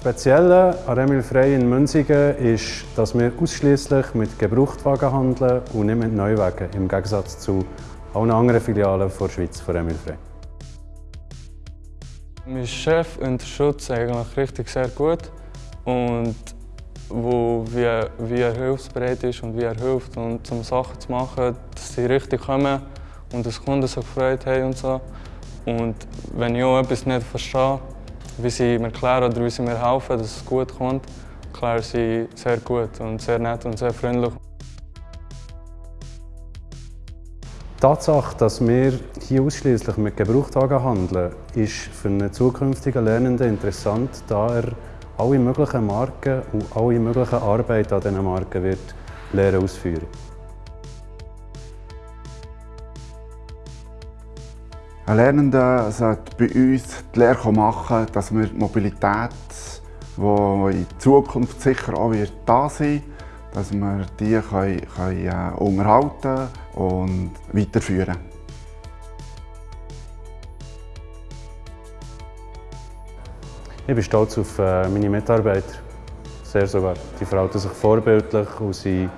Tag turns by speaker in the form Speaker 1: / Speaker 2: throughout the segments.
Speaker 1: Spezielle an Emil Frey in Münzigen ist, dass wir ausschließlich mit Gebrauchtwagen handeln und nicht mit Neuwagen, im Gegensatz zu allen anderen Filialen der Schweiz von Emil Frey.
Speaker 2: Mein Chef unterstützt eigentlich richtig sehr gut und wo, wie, wie er hilfsbereit ist und wie er hilft, und um Sachen zu machen, dass sie richtig kommen und dass Kunden sich gefreut haben und so. Und wenn ich auch etwas nicht verstehe, wie sie mir erklären oder wie sie mir helfen, dass es gut kommt, erklären sie sehr gut und sehr nett und sehr freundlich.
Speaker 1: Die Tatsache, dass wir hier ausschließlich mit Gebrauchtwagen handeln, ist für einen zukünftigen Lernenden interessant, da er alle möglichen Marken und alle möglichen Arbeit an diesen Marken wird lernen ausführen.
Speaker 3: Ein Lernender sollte bei uns die Lehre machen, dass wir die Mobilität, die in Zukunft sicher auch wird da sein dass wir die können, können äh, unterhalten und weiterführen
Speaker 1: Ich bin stolz auf äh, meine Mitarbeiter. Sehr sogar. Die verhalten sich vorbildlich und sind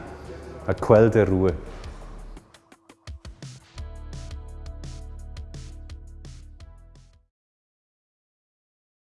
Speaker 1: eine Quelle der Ruhe.